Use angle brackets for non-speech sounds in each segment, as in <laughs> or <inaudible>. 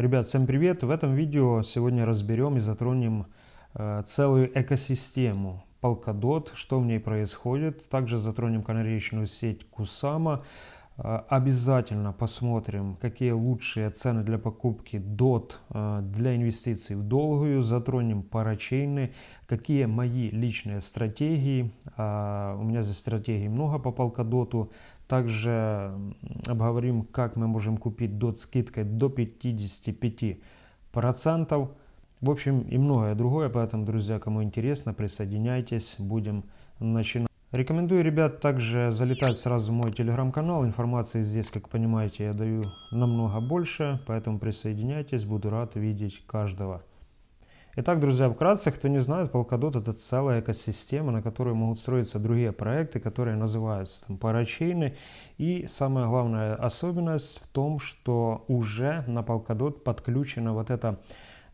Ребят, всем привет! В этом видео сегодня разберем и затронем э, целую экосистему Polkadot, что в ней происходит. Также затронем канаречную сеть Kusama. Э, обязательно посмотрим, какие лучшие цены для покупки DOT э, для инвестиций в долгую. Затронем парачейны, какие мои личные стратегии. Э, у меня здесь стратегий много по Polkadot. Также обговорим, как мы можем купить DOT скидкой до 55%. В общем, и многое другое, поэтому, друзья, кому интересно, присоединяйтесь, будем начинать. Рекомендую, ребят, также залетать сразу в мой телеграм-канал. Информации здесь, как понимаете, я даю намного больше, поэтому присоединяйтесь, буду рад видеть каждого. Итак, друзья, вкратце, кто не знает, Polkadot это целая экосистема, на которой могут строиться другие проекты, которые называются там, парачейны. И самая главная особенность в том, что уже на Polkadot подключена вот эта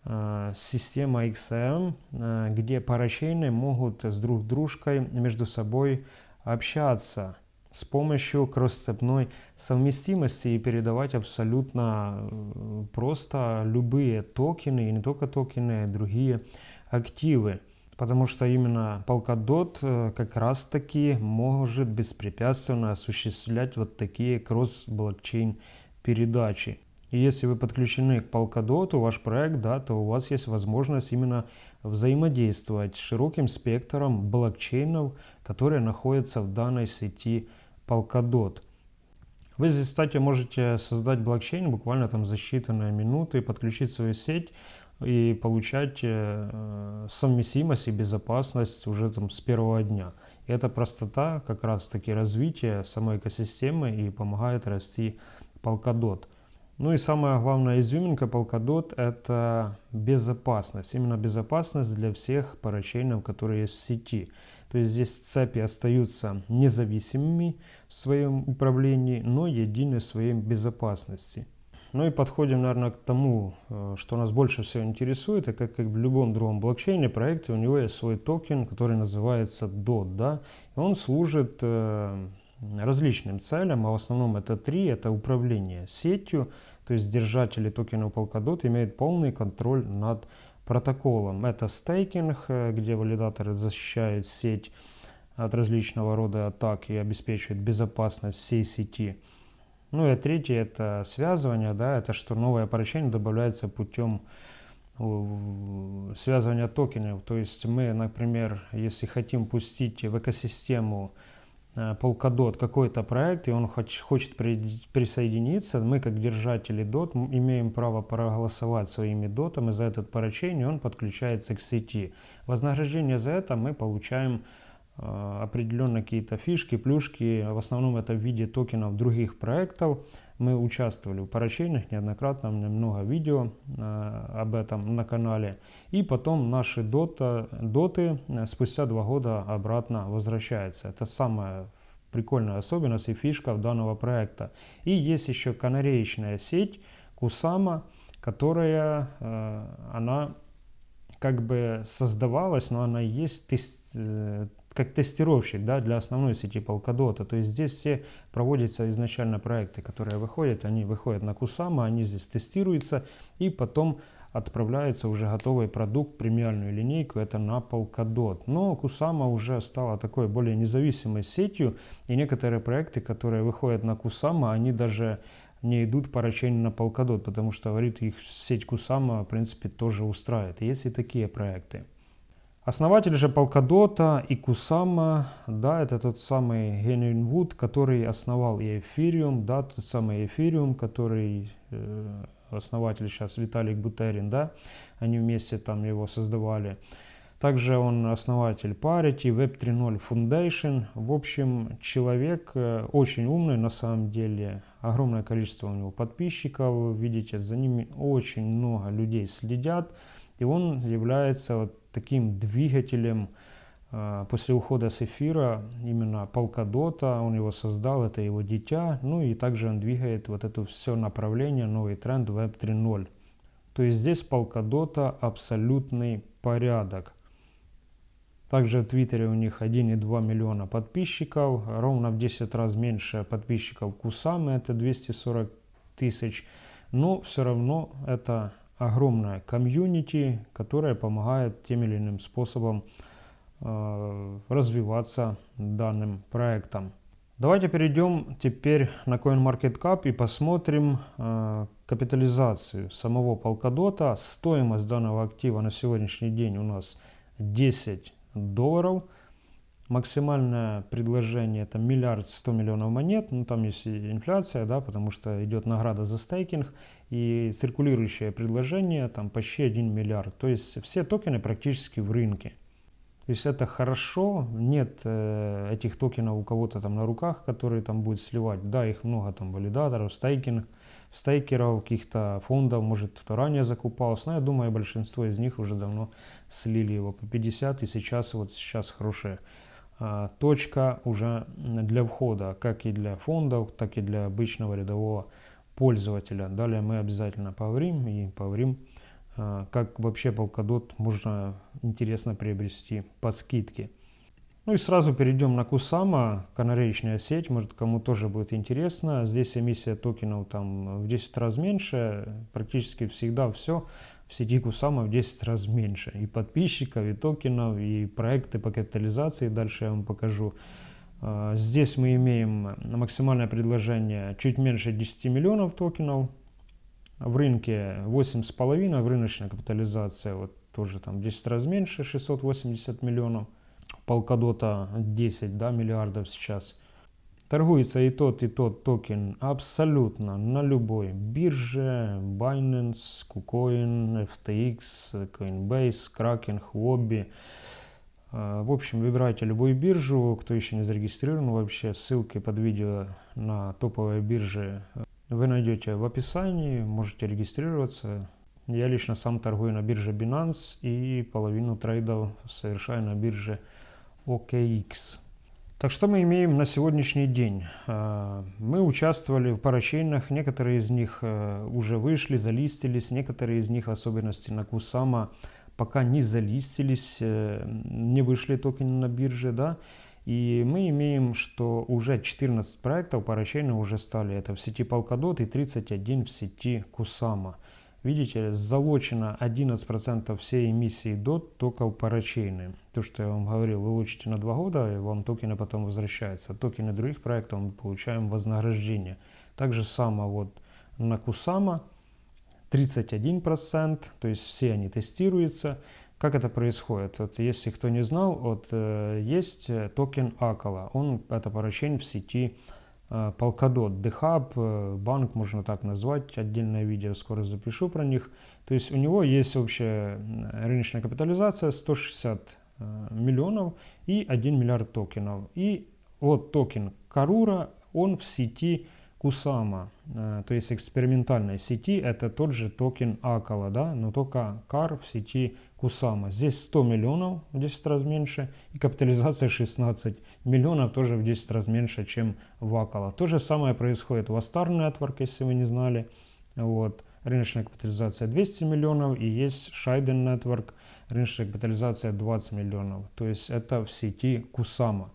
э, система XM, э, где парачейны могут с друг дружкой между собой общаться с помощью кроссцепной совместимости и передавать абсолютно э, просто любые токены, и не только токены, а другие активы. Потому что именно Polkadot э, как раз таки может беспрепятственно осуществлять вот такие кросс-блокчейн передачи. И если вы подключены к Polkadot, ваш проект, да, то у вас есть возможность именно взаимодействовать с широким спектром блокчейнов, которые находятся в данной сети Polkadot. Вы здесь, кстати, можете создать блокчейн буквально там за считанные минуты, подключить свою сеть и получать э, совместимость и безопасность уже там с первого дня. И эта простота как раз таки развитие самой экосистемы и помогает расти Polkadot. Ну и самая главная изюминка Polkadot это безопасность. Именно безопасность для всех парачейнов, которые есть в сети. То есть здесь цепи остаются независимыми в своем управлении, но едины в своей безопасности. Ну и подходим, наверное, к тому, э, что нас больше всего интересует, и как, как в любом другом блокчейне проекте у него есть свой токен, который называется DOT, да, и он служит э, различным целям, а в основном это три, это управление сетью, то есть держатели токена Polkadot имеют полный контроль над протоколом. Это стейкинг, э, где валидаторы защищают сеть от различного рода атак и обеспечивают безопасность всей сети. Ну и третье это связывание, да, это что новое поручение добавляется путем связывания токенов. То есть мы, например, если хотим пустить в экосистему Э, Polkadot какой-то проект, и он хочет присоединиться, мы как держатели DOT имеем право проголосовать своими дотами за этот парачейн, и он подключается к сети. Вознаграждение за это мы получаем э, определенные какие-то фишки, плюшки, в основном это в виде токенов других проектов. Мы участвовали в парачейнах неоднократно, много видео э, об этом на канале. И потом наши дота, доты э, спустя два года обратно возвращаются. Это самая прикольная особенность и фишка данного проекта. И есть еще канареечная сеть Кусама, которая, э, она как бы создавалась, но она есть э, как тестировщик да, для основной сети Polkadot. То есть здесь все проводятся изначально проекты, которые выходят, они выходят на Kusama, они здесь тестируются и потом отправляется уже готовый продукт, премиальную линейку, это на Polkadot. Но Kusama уже стала такой более независимой сетью, и некоторые проекты, которые выходят на Kusama, они даже не идут по рачению на Polkadot, потому что, говорит, их сеть Kusama, в принципе, тоже устраивает. Есть и такие проекты. Основатель же Polkadot и Kusama, да, это тот самый Генрин Вуд, который основал и Ethereum, да, тот самый Ethereum, который э, основатель сейчас Виталик Бутерин, да, они вместе там его создавали. Также он основатель Parity, Web 3.0 Foundation. В общем, человек э, очень умный на самом деле. Огромное количество у него подписчиков. Видите, за ними очень много людей следят. И он является вот таким двигателем а, после ухода с эфира, именно Polkadot, он его создал, это его дитя, ну и также он двигает вот это все направление, новый тренд Web 3.0. То есть здесь Polkadot абсолютный порядок. Также в Твиттере у них 1,2 миллиона подписчиков, ровно в 10 раз меньше подписчиков Кусамы, это 240 тысяч. но все равно это огромная комьюнити, которая помогает тем или иным способом э, развиваться данным проектом. Давайте перейдем теперь на CoinMarketCap и посмотрим э, капитализацию самого Polkadot. Стоимость данного актива на сегодняшний день у нас 10 долларов. Максимальное предложение это миллиард сто миллионов монет, ну там есть инфляция, да, потому что идет награда за стейкинг и циркулирующее предложение там почти 1 миллиард. То есть все токены практически в рынке. То есть это хорошо, нет э, этих токенов у кого-то там на руках, которые там будет сливать. Да, их много там валидаторов, стейкинг, стейкеров, каких-то фондов, может кто ранее закупался. Но я думаю, большинство из них уже давно слили его по 50 и сейчас вот сейчас хорошая а, точка уже для входа, как и для фондов, так и для обычного рядового пользователя. Далее мы обязательно поговорим и поговорим, а, как вообще Polkadot можно интересно приобрести по скидке. Ну и сразу перейдем на Кусама, канареечная сеть, может кому тоже будет интересно. Здесь эмиссия токенов там в 10 раз меньше, практически всегда все в сети Кусама в 10 раз меньше. И подписчиков, и токенов, и проекты по капитализации, дальше я вам покажу. А, здесь мы имеем максимальное предложение чуть меньше 10 миллионов токенов. В рынке 8,5, в рыночная капитализация вот тоже там 10 раз меньше, 680 миллионов. Полкадота 10 да, миллиардов сейчас. Торгуется и тот, и тот токен абсолютно на любой бирже, Binance, KuCoin, FTX, Coinbase, Kraken, Huobi. А, в общем, выбирайте любую биржу, кто еще не зарегистрирован вообще, ссылки под видео на топовые биржи вы найдете в описании, можете регистрироваться. Я лично сам торгую на бирже Binance и половину трейдов совершаю на бирже OKX. Так что мы имеем на сегодняшний день? А, мы участвовали в парачейнах, некоторые из них э, уже вышли, залистились, некоторые из них, в особенности на Кусама, пока не залистились, э, не вышли токены на бирже, да, и мы имеем, что уже 14 проектов парачейна уже стали, это в сети Polkadot и 31 в сети Kusama. Видите, залочено 11% всей эмиссии DOT только в парачейны. То, что я вам говорил, вы лучите на 2 года, и вам токены потом возвращаются. Токены других проектов мы получаем вознаграждение. Так же само вот на Кусама 31%, то есть все они тестируются. Как это происходит? Вот если кто не знал, вот, э, есть токен Акала. Он это поручение в сети Э, Polkadot, э, банк можно так назвать, отдельное видео скоро запишу про них. То есть у него есть общая рыночная капитализация 160 э, миллионов и 1 миллиард токенов. И вот токен Karura, он в сети Кусама, то есть экспериментальной сети, это тот же токен Acala, да, но только KAR в сети Кусама. Здесь 100 миллионов, в 10 раз меньше, и капитализация 16 миллионов, тоже в 10 раз меньше, чем в Акала. То же самое происходит в Astar Network, если вы не знали. Вот. Рыночная капитализация 200 миллионов, и есть Shiden Network, рыночная капитализация 20 миллионов. То есть это в сети Кусама.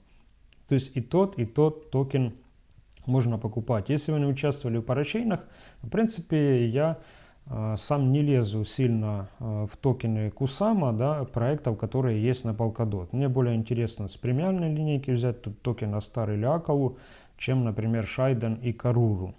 То есть и тот, и тот токен можно покупать. Если вы не участвовали в парачейнах, в принципе, я а, сам не лезу сильно а, в токены Кусама, да, проектов, которые есть на Polkadot. Мне более интересно с премиальной линейки взять тут токен Astar или Акалу, чем, например, Shiden и Каруру.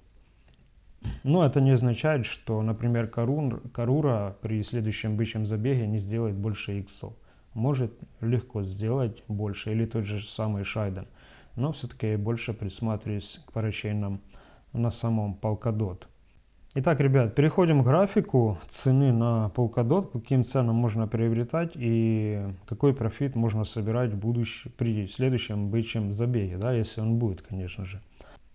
Но это не означает, что, например, Карур, Karura при следующем бычьем забеге не сделает больше иксов. Может легко сделать больше, или тот же самый Шайден. Но все-таки я больше присматриваюсь к парачейнам на самом Polkadot. Итак, ребят, переходим к графику цены на Polkadot, каким ценам можно приобретать и какой профит можно собирать в будущем, при следующем бычьем забеге, да, если он будет, конечно же.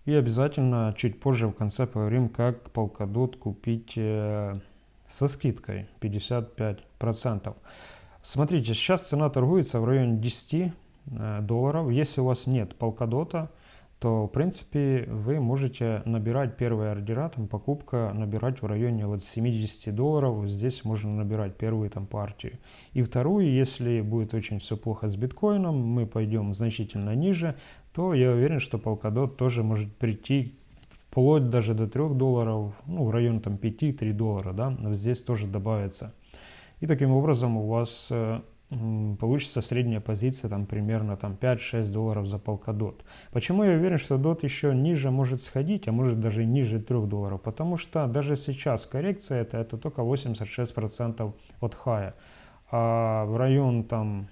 И обязательно чуть позже в конце поговорим, как Polkadot купить э, со скидкой 55%. Смотрите, сейчас цена торгуется в районе 10 э, долларов. Если у вас нет Polkadot, то в принципе вы можете набирать первые ордера, там покупка набирать в районе вот 70 долларов, здесь можно набирать первую там партию. И вторую, если будет очень все плохо с биткоином, мы пойдем значительно ниже, то я уверен, что Polkadot тоже может прийти вплоть даже до 3 долларов, ну, в районе там 5-3 доллара, да, здесь тоже добавится. И таким образом у вас э, получится средняя позиция там примерно там 5-6 долларов за Polkadot. Почему я уверен, что DOT еще ниже может сходить, а может даже ниже 3 долларов? Потому что даже сейчас коррекция это, это только 86% от хая. А в район там,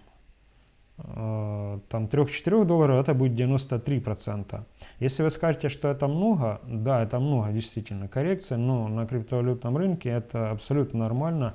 э, там 3-4 долларов это будет 93%. Если вы скажете, что это много, да, это много действительно коррекция, но на криптовалютном рынке это абсолютно нормально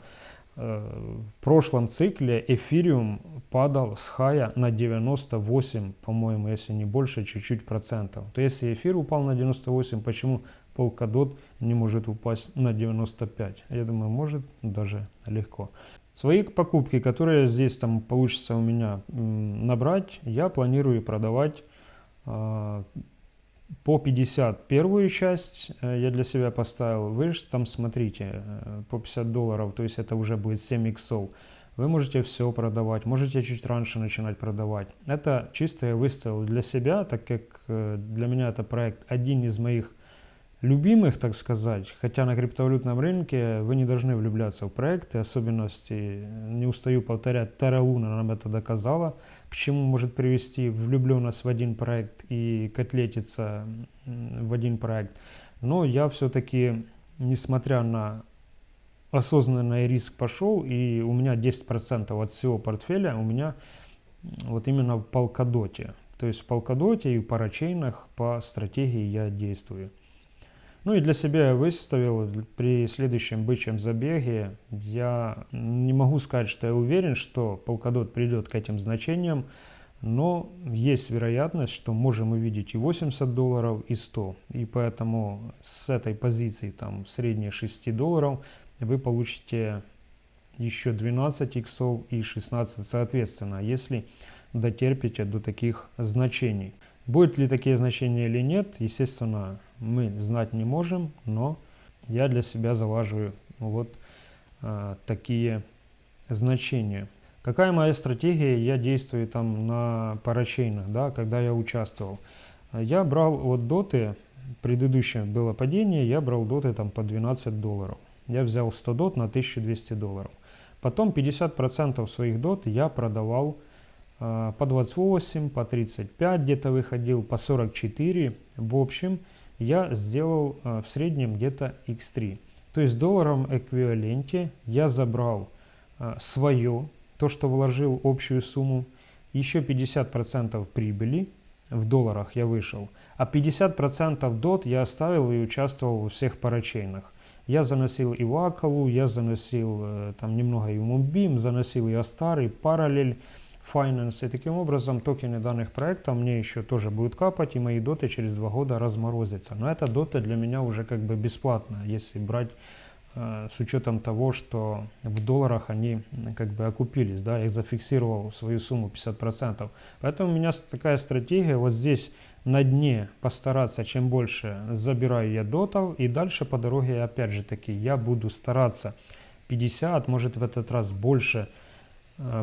в прошлом цикле эфириум падал с хая на 98, по-моему, если не больше, чуть-чуть процентов. То если эфир упал на 98, почему Polkadot не может упасть на 95? Я думаю, может даже легко. Свои покупки, которые здесь там получится у меня набрать, я планирую продавать а, по 50 первую часть э, я для себя поставил. Вы же там смотрите, э, по 50 долларов, то есть это уже будет 7 иксов. Вы можете все продавать, можете чуть раньше начинать продавать. Это чисто я выставил для себя, так как э, для меня это проект один из моих любимых, так сказать, хотя на криптовалютном рынке вы не должны влюбляться в проекты, особенности, не устаю повторять, Terra Luna нам это доказала, к чему может привести влюбленность в один проект и котлетиться в один проект. Но я все-таки, несмотря на осознанный риск пошел, и у меня 10% от всего портфеля у меня вот именно в полкадоте. То есть в полкадоте и в парачейнах по стратегии я действую. Ну и для себя я выставил при следующем бычьем забеге, я не могу сказать, что я уверен, что полкадот придет к этим значениям, но есть вероятность, что можем увидеть и 80 долларов, и 100. И поэтому с этой позиции, там, средние 6 долларов, вы получите еще 12 иксов и 16 соответственно, если дотерпите до таких значений. Будут ли такие значения или нет, естественно, мы знать не можем, но я для себя залаживаю вот а, такие значения. Какая моя стратегия? Я действую там на парачейнах, да, когда я участвовал. Я брал от доты, предыдущее было падение, я брал доты там по 12 долларов. Я взял 100 дот на 1200 долларов. Потом 50% своих дот я продавал а, по 28, по 35 где-то выходил, по 44. В общем, я сделал а, в среднем где-то x3. То есть в долларовом эквиваленте я забрал а, свое, то, что вложил общую сумму, еще 50% прибыли, в долларах я вышел, а 50% дот я оставил и участвовал во всех парачейнах. Я заносил и Вакалу, я заносил э, там немного и Мумбим, заносил и Астар, и Параллель, Finance. И таким образом токены данных проектов мне еще тоже будут капать, и мои доты через два года разморозятся. Но эта дота для меня уже как бы бесплатная, если брать э, с учетом того, что в долларах они как бы окупились, да, я зафиксировал свою сумму 50%. Поэтому у меня такая стратегия, вот здесь на дне постараться, чем больше забираю я дотов, и дальше по дороге опять же таки я буду стараться 50, может в этот раз больше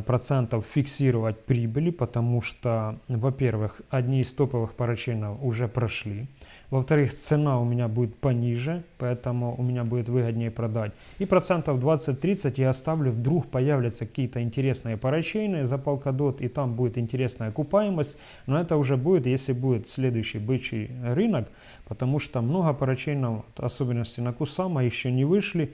процентов фиксировать прибыли, потому что, во-первых, одни из топовых парачейнов уже прошли. Во-вторых, цена у меня будет пониже, поэтому у меня будет выгоднее продать. И процентов 20-30 я оставлю, вдруг появятся какие-то интересные парачейны за Polkadot, и там будет интересная окупаемость. Но это уже будет, если будет следующий бычий рынок, потому что много парачейнов, особенности на Кусама, еще не вышли.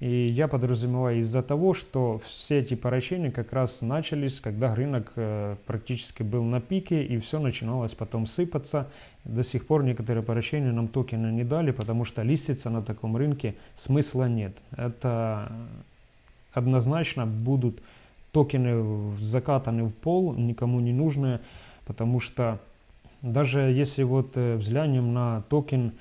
И я подразумеваю из-за того, что все эти поращения как раз начались, когда рынок э, практически был на пике, и все начиналось потом сыпаться. До сих пор некоторые поращения нам токены не дали, потому что листиться на таком рынке смысла нет. Это однозначно будут токены закатаны в пол, никому не нужные, потому что даже если вот э, взглянем на токен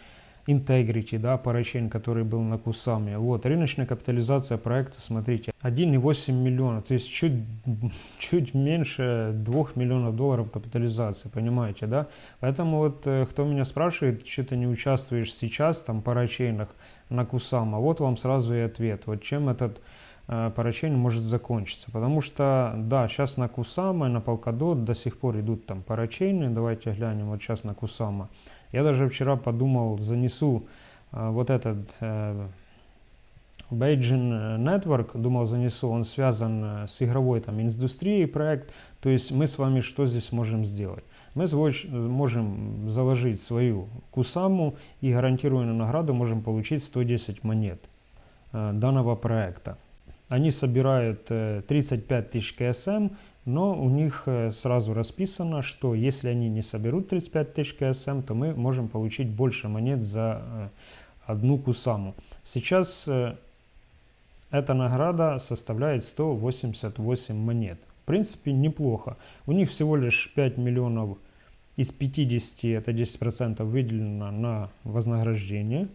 Integrity, да, парачейн, который был на Кусаме. Вот, рыночная капитализация проекта, смотрите, 1,8 миллиона, то есть чуть, <laughs> чуть меньше 2 миллионов долларов капитализации, понимаете, да? Поэтому вот, э, кто меня спрашивает, что ты не участвуешь сейчас, там, парачейнах на Кусама, вот вам сразу и ответ, вот чем этот э, парачейн может закончиться. Потому что, да, сейчас на Кусама, на Polkadot до сих пор идут там парачейны, давайте глянем, вот сейчас на Кусама Я даже вчера подумал, занесу э, вот этот э, Beijing Network, думал, занесу, он связан э, с игровой там индустрией проект, то есть мы с вами что здесь можем сделать? Мы можем заложить свою кусаму и гарантированную награду можем получить 110 монет э, данного проекта. Они собирают 35 э, тысяч КСМ, но у них э, сразу расписано, что если они не соберут 35 тысяч КСМ, то мы можем получить больше монет за одну кусаму. Сейчас эта награда составляет 188 монет. В принципе, неплохо. У них всего лишь 5 миллионов из 50, это 10% выделено на вознаграждение,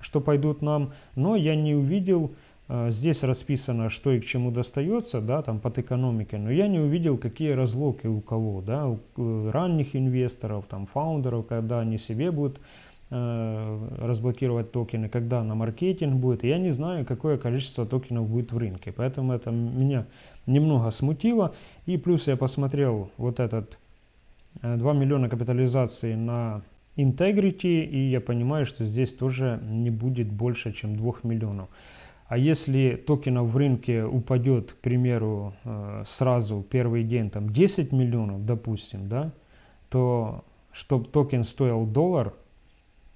что пойдут нам. Но я не увидел, э, здесь расписано, что и к чему достается, да, там под экономикой, но я не увидел, какие разлоки у кого, да, у ранних инвесторов, там, фаундеров, когда они себе будут Э, разблокировать токены, когда на маркетинг будет. Я не знаю, какое количество токенов будет в рынке. Поэтому это меня немного смутило. И плюс я посмотрел вот этот 2 э, миллиона капитализации на Integrity, и я понимаю, что здесь тоже не будет больше, чем 2 миллионов. А если токенов в рынке упадет, к примеру, э, сразу первый день там 10 миллионов, допустим, да, то чтобы токен стоил доллар,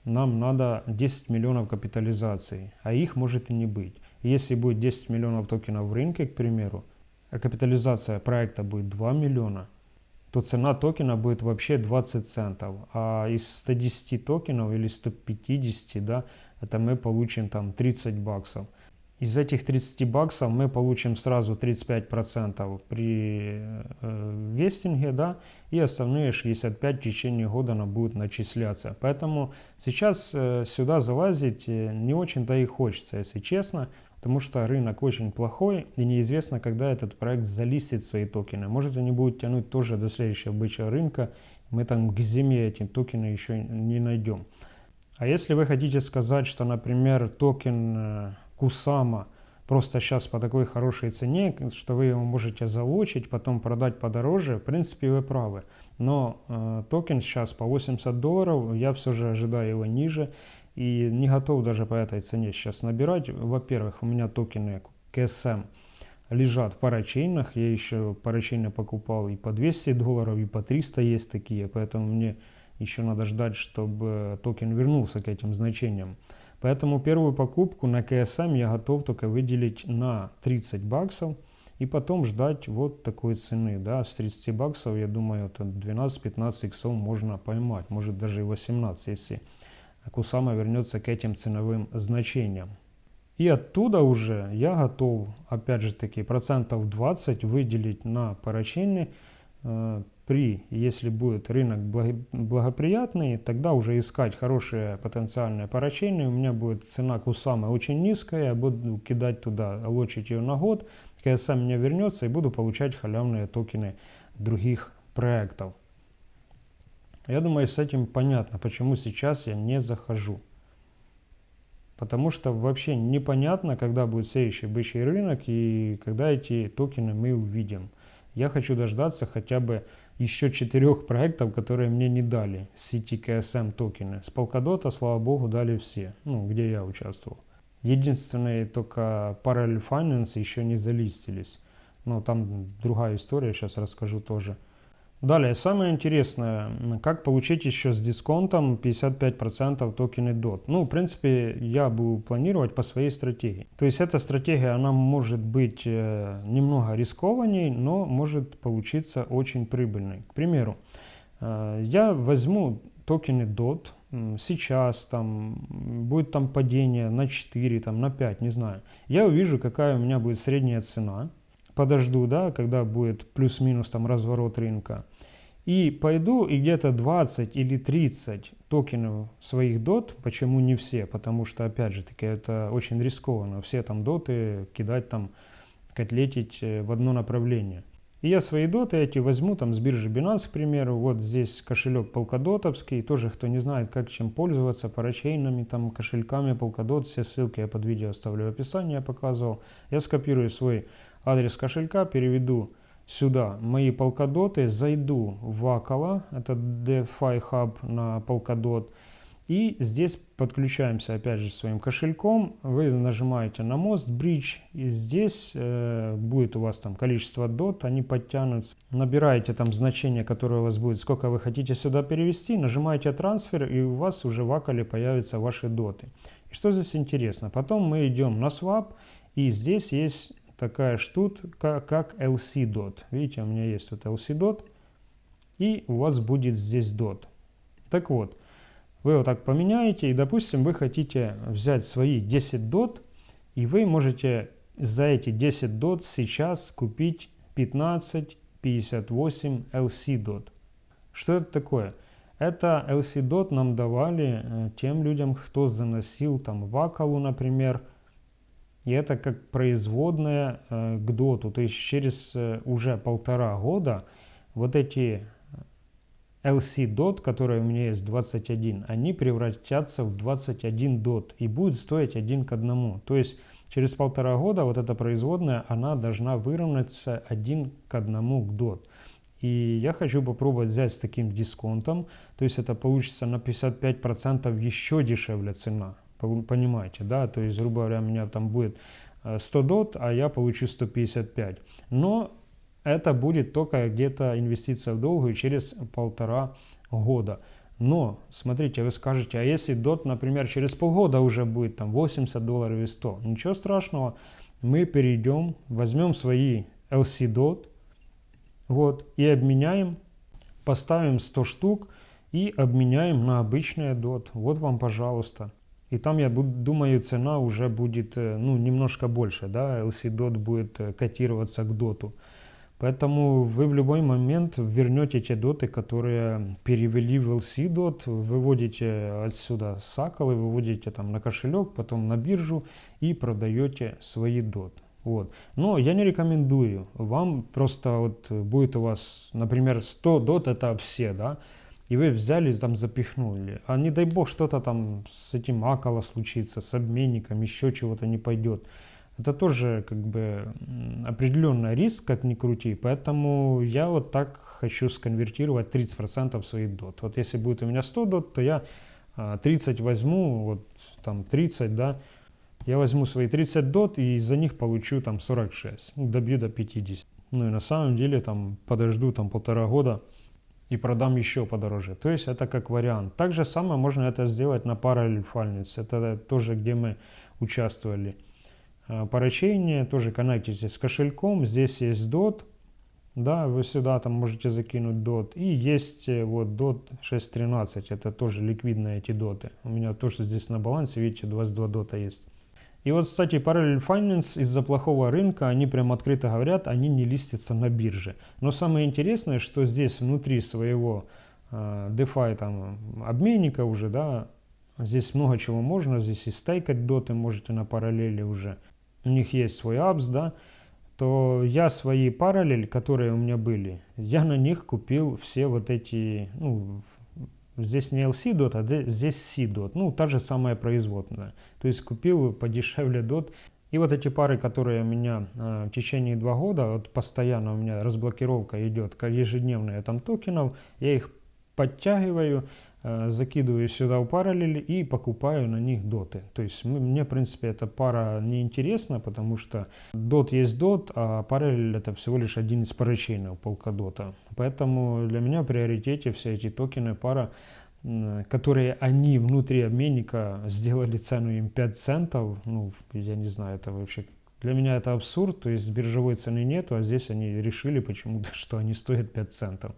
нам надо 10 миллионов капитализации, а их может и не быть. Если будет 10 миллионов токенов в рынке, к примеру, а капитализация проекта будет 2 миллиона, то цена токена будет вообще 20 центов. А из 110 токенов или 150, да, это мы получим там 30 баксов. Из этих 30 баксов мы получим сразу 35% при э, вестинге, да, и остальные 65 в течение года она будет начисляться. Поэтому сейчас э, сюда залазить э, не очень-то и хочется, если честно, потому что рынок очень плохой и неизвестно, когда этот проект залистит свои токены. Может они будут тянуть тоже до следующего бычьего рынка, мы там к зиме эти токены еще не найдем. А если вы хотите сказать, что, например, токен э, Кусама просто сейчас по такой хорошей цене, что вы его можете залочить, потом продать подороже, в принципе вы правы. Но э, токен сейчас по 80 долларов, я все же ожидаю его ниже и не готов даже по этой цене сейчас набирать. Во-первых, у меня токены KSM лежат в парачейнах, я еще парачейны покупал и по 200 долларов, и по 300 есть такие, поэтому мне еще надо ждать, чтобы токен вернулся к этим значениям. Поэтому первую покупку на КСМ я готов только выделить на 30 баксов и потом ждать вот такой цены. Да, с 30 баксов, я думаю, это 12-15 иксов можно поймать, может даже и 18, если Кусама вернется к этим ценовым значениям. И оттуда уже я готов, опять же таки, процентов 20 выделить на парачейны э, при, если будет рынок благоприятный, тогда уже искать хорошие потенциальные парачейны. У меня будет цена кусамы очень низкая, я буду кидать туда, лочить ее на год, КСМ меня вернется и буду получать халявные токены других проектов. Я думаю, с этим понятно, почему сейчас я не захожу. Потому что вообще непонятно, когда будет следующий бычий рынок и когда эти токены мы увидим. Я хочу дождаться хотя бы еще четырех проектов, которые мне не дали сети KSM токены. С Polkadot, слава богу, дали все, ну, где я участвовал. Единственное, только Parallel Finance еще не залистились. Но там другая история, сейчас расскажу тоже. Далее, самое интересное, как получить еще с дисконтом 55% токены DOT. Ну, в принципе, я буду планировать по своей стратегии. То есть эта стратегия, она может быть э, немного рискованней, но может получиться очень прибыльной. К примеру, э, я возьму токены DOT, сейчас там будет там падение на 4, там на 5, не знаю. Я увижу, какая у меня будет средняя цена подожду, да, когда будет плюс-минус там разворот рынка. И пойду и где-то 20 или 30 токенов своих дот, почему не все, потому что, опять же таки, это очень рискованно, все там доты кидать там, котлетить э, в одно направление. И я свои доты эти возьму там с биржи Binance, к примеру, вот здесь кошелек полкадотовский, тоже кто не знает, как чем пользоваться, парачейнами, там, кошельками Polkadot, все ссылки я под видео оставлю в описании, я показывал. Я скопирую свой адрес кошелька, переведу сюда мои полкадоты, зайду в Акала, это DeFi Hub на Polkadot, и здесь подключаемся опять же своим кошельком, вы нажимаете на мост Bridge, и здесь э, будет у вас там количество DOT, они подтянутся. Набираете там значение, которое у вас будет, сколько вы хотите сюда перевести, нажимаете трансфер, и у вас уже в Акале появятся ваши доты. И что здесь интересно? Потом мы идем на swap, и здесь есть такая штука, как LC dot. Видите, у меня есть вот LC dot, и у вас будет здесь dot. Так вот, вы вот так поменяете, и, допустим, вы хотите взять свои 10 дот, и вы можете за эти 10 дот сейчас купить 1558 LC дот. Что это такое? Это LC dot нам давали э, тем людям, кто заносил там вакалу, например, и это как производная э, к доту. То есть через э, уже полтора года вот эти LC DOT, которые у меня есть 21, они превратятся в 21 DOT и будет стоить один к одному. То есть через полтора года вот эта производная, она должна выровняться один к одному к DOT. И я хочу попробовать взять с таким дисконтом, то есть это получится на 55% еще дешевле цена. Понимаете, да? То есть, грубо говоря, у меня там будет 100 э, дот, а я получу 155. Но это будет только где-то инвестиция в долгую через полтора года. Но, смотрите, вы скажете, а если DOT, например, через полгода уже будет там 80 долларов и 100, ничего страшного, мы перейдем, возьмем свои LC DOT, вот, и обменяем, поставим 100 штук и обменяем на обычные DOT. Вот вам, пожалуйста. И там, я думаю, цена уже будет, э, ну, немножко больше, да, LC DOT будет э, котироваться к доту. Поэтому вы в любой момент вернете те доты, которые перевели в LC дот, выводите отсюда сакалы, выводите там на кошелек, потом на биржу и продаете свои доты. Вот. Но я не рекомендую. Вам просто вот будет у вас, например, 100 дот это все, да, и вы взяли там запихнули. А не дай бог что-то там с этим акала случится, с обменником, еще чего-то не пойдет это тоже как бы определенный риск, как ни крути. Поэтому я вот так хочу сконвертировать 30% своих дот. Вот если будет у меня 100 дот, то я 30 а, возьму, вот там 30, да, я возьму свои 30 дот и за них получу там 46, ну, добью до 50. Ну и на самом деле там подожду там полтора года и продам еще подороже. То есть это как вариант. Так же самое можно это сделать на Finance. Это тоже где мы участвовали. Э, поручение, тоже коннектитесь с кошельком, здесь есть DOT, да, вы сюда там можете закинуть DOT, и есть э, вот DOT 6.13, это тоже ликвидные эти доты, у меня тоже здесь на балансе, видите, 22 дота есть. И вот, кстати, Parallel Finance из-за плохого рынка, они прям открыто говорят, они не листятся на бирже. Но самое интересное, что здесь внутри своего э, DeFi там обменника уже, да, здесь много чего можно, здесь и стейкать доты можете на параллели уже у них есть свой апс, да, то я свои параллель, которые у меня были, я на них купил все вот эти, ну, здесь не LC DOT, а здесь C DOT, ну, та же самая производная. То есть купил подешевле DOT. И вот эти пары, которые у меня э, в течение два года, вот постоянно у меня разблокировка идет ежедневная там токенов, я их подтягиваю, закидываю сюда в параллель и покупаю на них доты. То есть мне, в принципе, эта пара не интересна, потому что дот есть дот, а параллель это всего лишь один из поручений полкадота. Поэтому для меня в приоритете все эти токены пара, которые они внутри обменника сделали цену им 5 центов, ну, я не знаю, это вообще для меня это абсурд, то есть биржевой цены нету, а здесь они решили почему-то, <laughs> что они стоят 5 центов.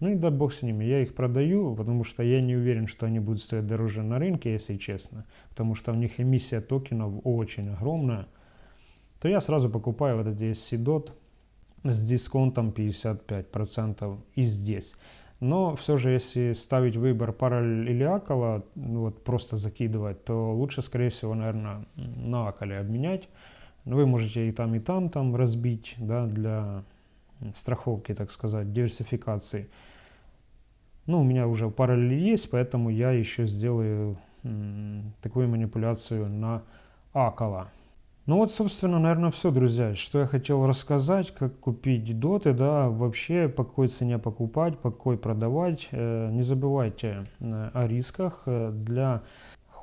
Ну и да бог с ними, я их продаю, потому что я не уверен, что они будут стоить дороже на рынке, если честно, потому что у них эмиссия токенов очень огромная, то я сразу покупаю вот эти SC-DOT с дисконтом 55% и здесь. Но все же, если ставить выбор параллель или акала, ну вот просто закидывать, то лучше, скорее всего, наверное, на акале обменять. Вы можете и там, и там, там разбить, да, для страховки, так сказать, диверсификации. Ну, у меня уже параллель есть, поэтому я еще сделаю такую манипуляцию на Акала. Ну вот, собственно, наверное, все, друзья, что я хотел рассказать, как купить доты, да, вообще по какой цене покупать, по какой продавать. Э, не забывайте э, о рисках э, для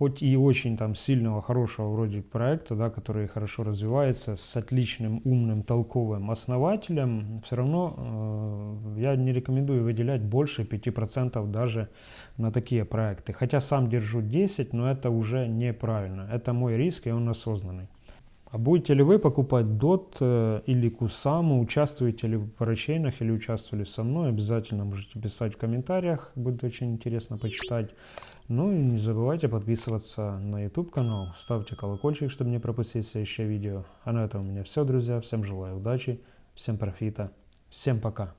хоть и очень там сильного, хорошего вроде проекта, да, который хорошо развивается, с отличным, умным, толковым основателем, все равно э, я не рекомендую выделять больше 5% даже на такие проекты. Хотя сам держу 10, но это уже неправильно. Это мой риск, и он осознанный. А будете ли вы покупать DOT э, или Кусаму, участвуете ли в парачейнах или участвовали со мной, обязательно можете писать в комментариях, будет очень интересно почитать. Ну и не забывайте подписываться на YouTube канал, ставьте колокольчик, чтобы не пропустить следующее видео. А на этом у меня все, друзья. Всем желаю удачи, всем профита, всем пока.